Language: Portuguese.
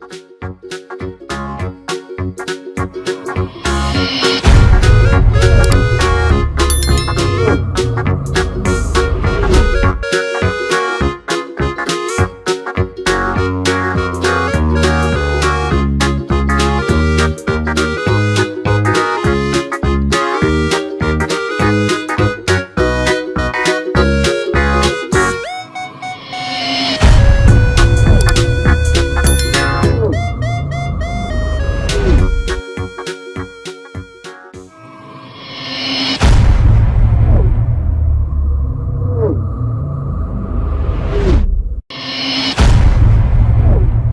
Música